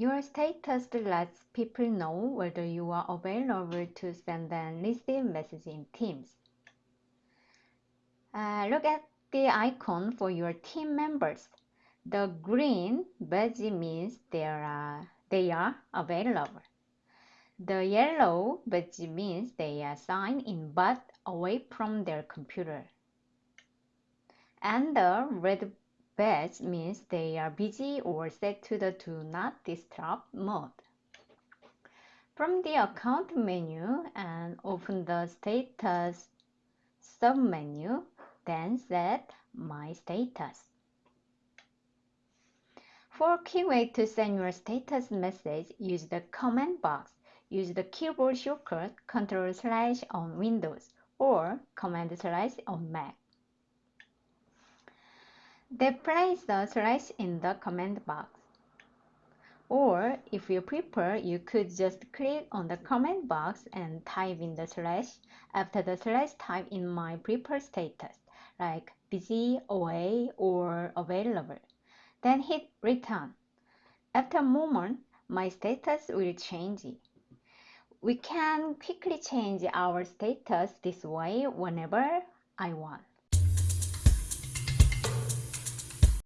Your status lets people know whether you are available to send and receive messages in Teams. Uh, look at the icon for your team members. The green badge means they are, they are available. The yellow badge means they are signed in but away from their computer. And the red badge means they are busy or set to the do not disturb mode. From the account menu and open the status submenu, then set my status. For quick way to send your status message, use the comment box. Use the keyboard shortcut Ctrl slash on Windows or Command slash on Mac. Then place the slash in the comment box. Or if you prefer, you could just click on the comment box and type in the slash. After the slash, type in my preferred status, like busy, away, or available. Then hit return. After a moment, my status will change. We can quickly change our status this way whenever I want.